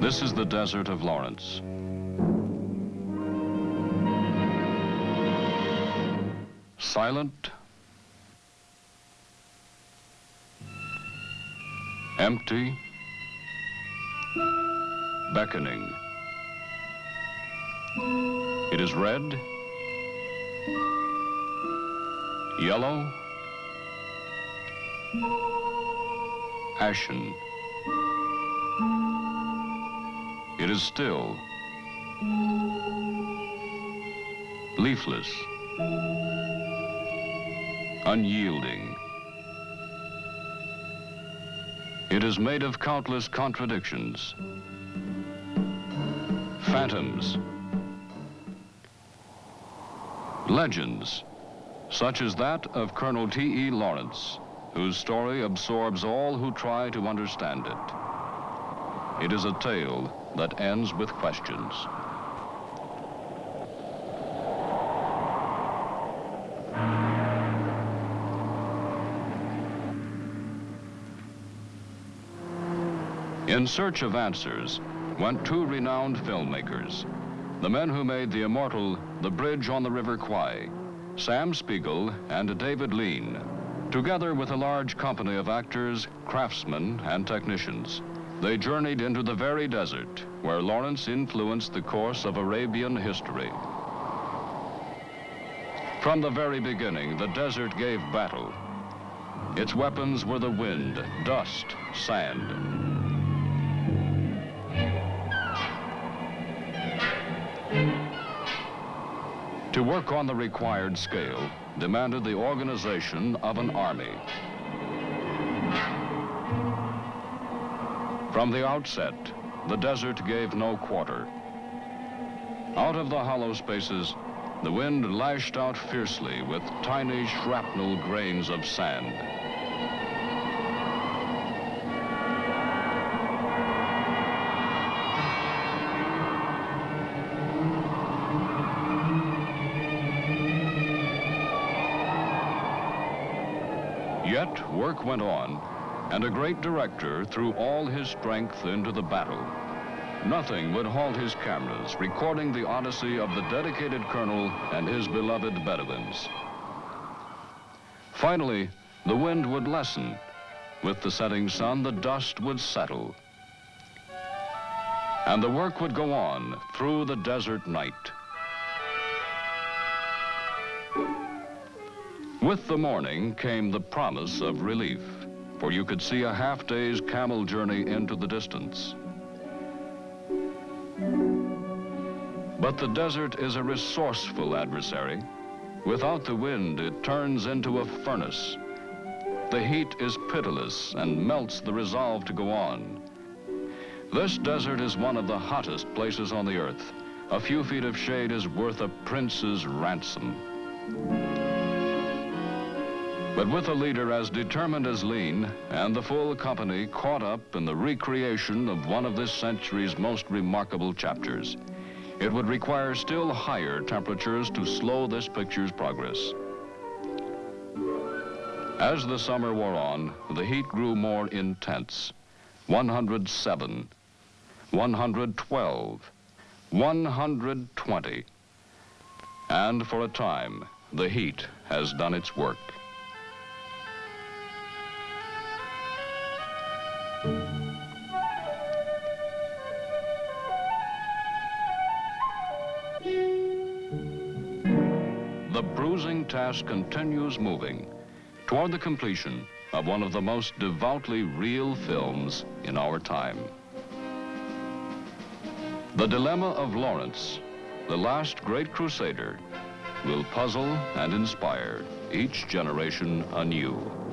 This is the desert of Lawrence. Silent, empty, beckoning. It is red, yellow, ashen. It is still, leafless, unyielding. It is made of countless contradictions, phantoms, legends, such as that of Colonel T.E. Lawrence, whose story absorbs all who try to understand it. It is a tale that ends with questions. In search of answers went two renowned filmmakers, the men who made the immortal The Bridge on the River Kwai, Sam Spiegel and David Lean, together with a large company of actors, craftsmen, and technicians. They journeyed into the very desert where Lawrence influenced the course of Arabian history. From the very beginning, the desert gave battle. Its weapons were the wind, dust, sand, To work on the required scale demanded the organization of an army. From the outset, the desert gave no quarter. Out of the hollow spaces, the wind lashed out fiercely with tiny shrapnel grains of sand. Yet work went on, and a great director threw all his strength into the battle. Nothing would halt his cameras, recording the odyssey of the dedicated colonel and his beloved Bedouins. Finally, the wind would lessen. With the setting sun, the dust would settle. And the work would go on through the desert night. With the morning came the promise of relief, for you could see a half day's camel journey into the distance. But the desert is a resourceful adversary. Without the wind, it turns into a furnace. The heat is pitiless and melts the resolve to go on. This desert is one of the hottest places on the earth. A few feet of shade is worth a prince's ransom. But with a leader as determined as Lean and the full company caught up in the recreation of one of this century's most remarkable chapters, it would require still higher temperatures to slow this picture's progress. As the summer wore on, the heat grew more intense. 107, 112, 120. And for a time, the heat has done its work. The bruising task continues moving toward the completion of one of the most devoutly real films in our time. The Dilemma of Lawrence, the last great crusader, will puzzle and inspire each generation anew.